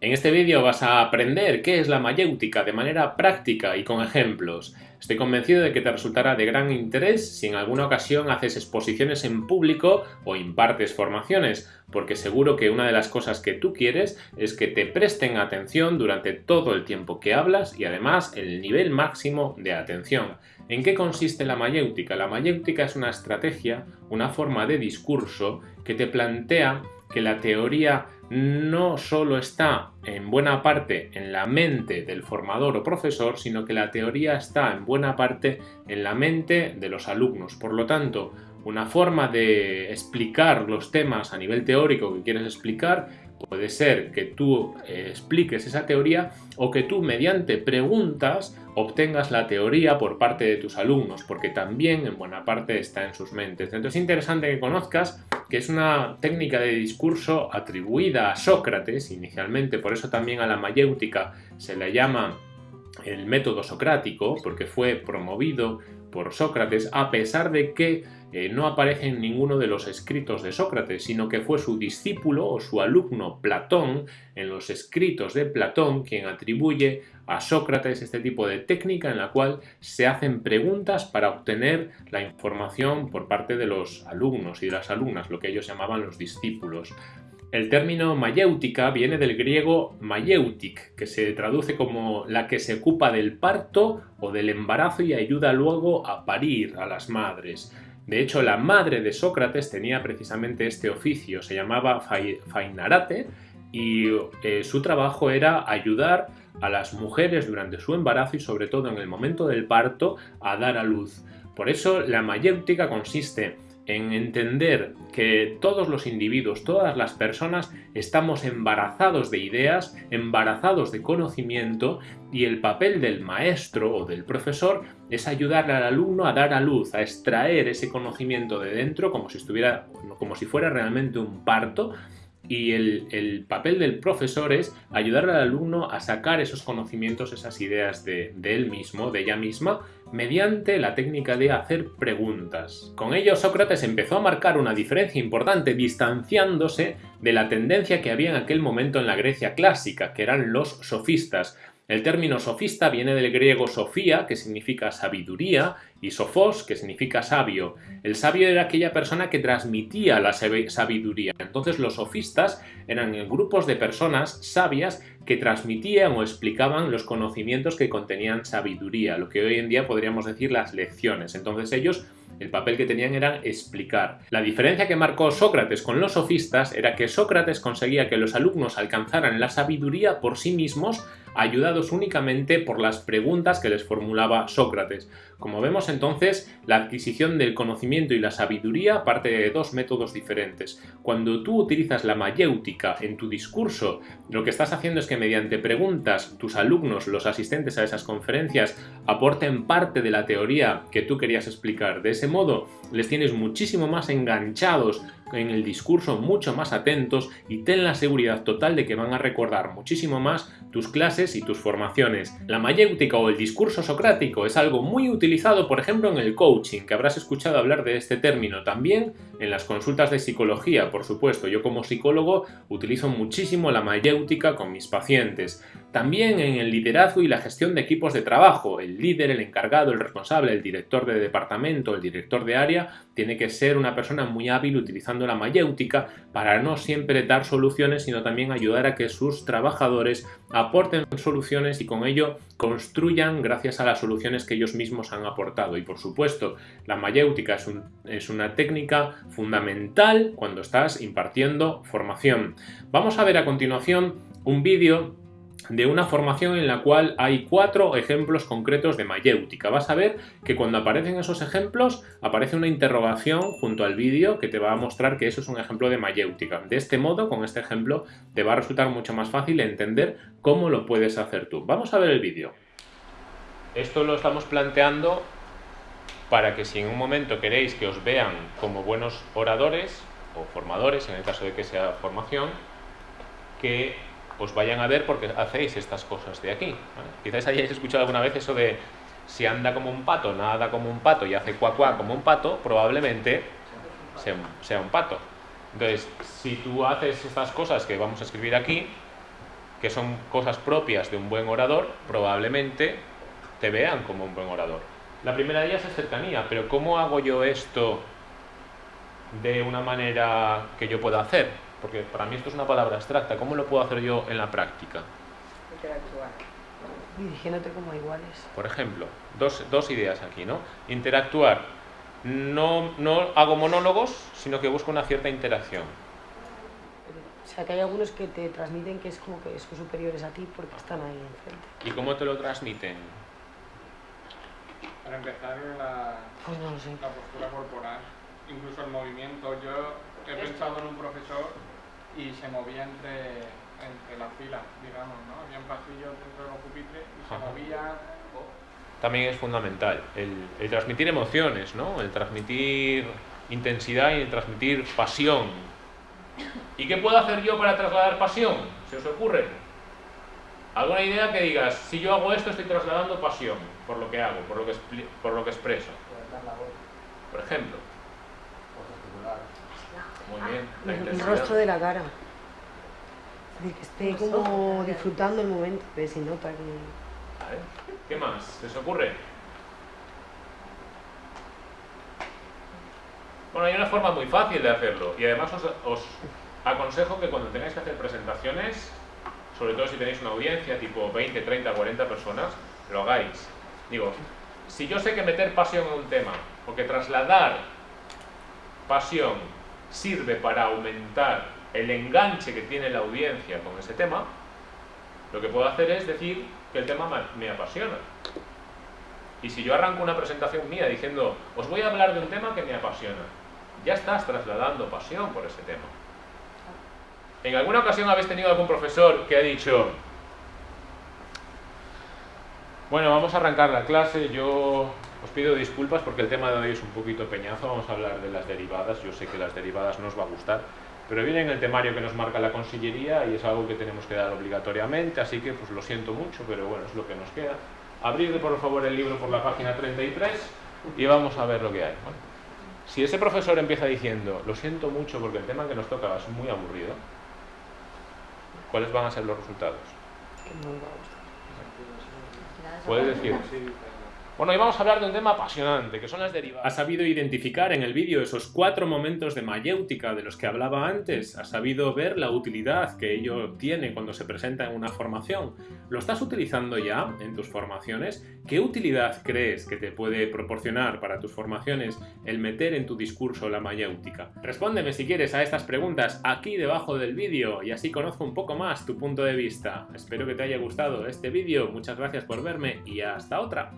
En este vídeo vas a aprender qué es la mayéutica de manera práctica y con ejemplos. Estoy convencido de que te resultará de gran interés si en alguna ocasión haces exposiciones en público o impartes formaciones, porque seguro que una de las cosas que tú quieres es que te presten atención durante todo el tiempo que hablas y además el nivel máximo de atención. ¿En qué consiste la mayéutica? La mayéutica es una estrategia, una forma de discurso que te plantea que la teoría no solo está en buena parte en la mente del formador o profesor, sino que la teoría está en buena parte en la mente de los alumnos. Por lo tanto, una forma de explicar los temas a nivel teórico que quieres explicar puede ser que tú eh, expliques esa teoría o que tú mediante preguntas obtengas la teoría por parte de tus alumnos, porque también en buena parte está en sus mentes. Entonces es interesante que conozcas que es una técnica de discurso atribuida a Sócrates inicialmente, por eso también a la mayéutica se le llama el método socrático, porque fue promovido por Sócrates, a pesar de que eh, no aparece en ninguno de los escritos de Sócrates, sino que fue su discípulo o su alumno Platón, en los escritos de Platón, quien atribuye a Sócrates este tipo de técnica en la cual se hacen preguntas para obtener la información por parte de los alumnos y de las alumnas, lo que ellos llamaban los discípulos. El término mayéutica viene del griego mayeutic, que se traduce como la que se ocupa del parto o del embarazo y ayuda luego a parir a las madres. De hecho, la madre de Sócrates tenía precisamente este oficio, se llamaba Fainarate, y eh, su trabajo era ayudar a las mujeres durante su embarazo y sobre todo en el momento del parto a dar a luz. Por eso la mayéutica consiste en entender que todos los individuos, todas las personas estamos embarazados de ideas, embarazados de conocimiento y el papel del maestro o del profesor es ayudarle al alumno a dar a luz, a extraer ese conocimiento de dentro como si estuviera, como si fuera realmente un parto y el, papel del profesor es ayudar al alumno a sacar esos conocimientos, esas ideas de, él mismo, de ella misma, mediante la técnica de hacer preguntas. Con ello Sócrates empezó a marcar una diferencia importante distanciándose de la tendencia que había en aquel momento en la Grecia clásica, que eran los sofistas, el término sofista viene del griego sofía, que significa sabiduría, y sofos, que significa sabio. El sabio era aquella persona que transmitía la sabiduría. Entonces los sofistas eran grupos de personas sabias que transmitían o explicaban los conocimientos que contenían sabiduría, lo que hoy en día podríamos decir las lecciones. Entonces ellos el papel que tenían era explicar. La diferencia que marcó Sócrates con los sofistas era que Sócrates conseguía que los alumnos alcanzaran la sabiduría por sí mismos ayudados únicamente por las preguntas que les formulaba Sócrates. Como vemos entonces, la adquisición del conocimiento y la sabiduría parte de dos métodos diferentes. Cuando tú utilizas la mayéutica en tu discurso, lo que estás haciendo es que mediante preguntas tus alumnos, los asistentes a esas conferencias, aporten parte de la teoría que tú querías explicar. De ese modo, les tienes muchísimo más enganchados en el discurso, mucho más atentos y ten la seguridad total de que van a recordar muchísimo más tus clases y tus formaciones. La mayéutica o el discurso socrático es algo muy utilizado, por ejemplo, en el coaching, que habrás escuchado hablar de este término. También en las consultas de psicología, por supuesto. Yo como psicólogo utilizo muchísimo la mayéutica con mis pacientes. También en el liderazgo y la gestión de equipos de trabajo. El líder, el encargado, el responsable, el director de departamento, el director de área, tiene que ser una persona muy hábil utilizando la mayéutica para no siempre dar soluciones, sino también ayudar a que sus trabajadores aporten soluciones y con ello construyan gracias a las soluciones que ellos mismos han aportado. Y por supuesto, la mayéutica es, es una técnica fundamental cuando estás impartiendo formación. Vamos a ver a continuación un vídeo de una formación en la cual hay cuatro ejemplos concretos de mayéutica. Vas a ver que cuando aparecen esos ejemplos aparece una interrogación junto al vídeo que te va a mostrar que eso es un ejemplo de mayéutica. De este modo, con este ejemplo, te va a resultar mucho más fácil entender cómo lo puedes hacer tú. Vamos a ver el vídeo. Esto lo estamos planteando para que si en un momento queréis que os vean como buenos oradores o formadores, en el caso de que sea formación, que os vayan a ver porque hacéis estas cosas de aquí. Quizás hayáis escuchado alguna vez eso de si anda como un pato, nada como un pato y hace cuacuá como un pato, probablemente sea, un pato. Entonces, si tú haces estas cosas que vamos a escribir aquí, que son cosas propias de un buen orador, probablemente te vean como un buen orador. La primera de ellas es cercanía, pero ¿cómo hago yo esto de una manera que yo pueda hacer? Porque para mí esto es una palabra abstracta, ¿cómo lo puedo hacer yo en la práctica? Interactuar. Dirigiéndote como iguales. Por ejemplo, dos, dos ideas aquí, ¿no? Interactuar. No, no hago monólogos, sino que busco una cierta interacción. O sea, que hay algunos que te transmiten que es como que son superiores a ti porque están ahí enfrente. ¿Y cómo te lo transmiten? Para empezar, la, Pues no lo sé. la postura corporal, incluso el movimiento. Yo he pensado en un profesor y se movía entre, entre las filas, digamos, ¿no? Había un pasillo dentro de los pupitres y se Ajá. movía. También es fundamental el, el transmitir emociones, ¿no? El transmitir intensidad y el transmitir pasión. ¿Y qué puedo hacer yo para trasladar pasión? ¿Se os ocurre? ¿Alguna idea que digas, si yo hago esto estoy trasladando pasión por lo que hago, por lo que, expli- por lo que expreso? Por ejemplo. Muy bien. la El, rostro de la cara. Es decir, que esté como disfrutando el momento, que si nota que... Vale. ¿Qué más? ¿Se os ocurre? Bueno, hay una forma muy fácil de hacerlo y además os, os aconsejo que cuando tengáis que hacer presentaciones, sobre todo si tenéis una audiencia tipo 20, 30, 40 personas, lo hagáis. Digo, si yo sé que meter pasión en un tema o que trasladar pasión sirve para aumentar el enganche que tiene la audiencia con ese tema, lo que puedo hacer es decir que el tema ma- me apasiona. Y si yo arranco una presentación mía diciendo, os voy a hablar de un tema que me apasiona, ya estás trasladando pasión por ese tema. ¿En alguna ocasión habéis tenido algún profesor que ha dicho, bueno, vamos a arrancar la clase, yo os pido disculpas porque el tema de hoy es un poquito peñazo, vamos a hablar de las derivadas, yo sé que las derivadas no os va a gustar, pero viene en el temario que nos marca la consillería y es algo que tenemos que dar obligatoriamente, así que pues lo siento mucho, pero bueno, es lo que nos queda. Abrid por favor el libro por la página 33 y vamos a ver lo que hay. Bueno, si ese profesor empieza diciendo, lo siento mucho porque el tema que nos toca es muy aburrido, ¿cuáles van a ser los resultados? que no me va a gustar. Puedes decir, Bueno, hoy vamos a hablar de un tema apasionante, que son las derivadas. ¿Has sabido identificar en el vídeo esos cuatro momentos de mayéutica de los que hablaba antes? ¿Has sabido ver la utilidad que ello tiene cuando se presenta en una formación? ¿Lo estás utilizando ya en tus formaciones? ¿Qué utilidad crees que te puede proporcionar para tus formaciones el meter en tu discurso la mayéutica? Respóndeme si quieres a estas preguntas aquí debajo del vídeo y así conozco un poco más tu punto de vista. Espero que te haya gustado este vídeo, muchas gracias por verme y hasta otra.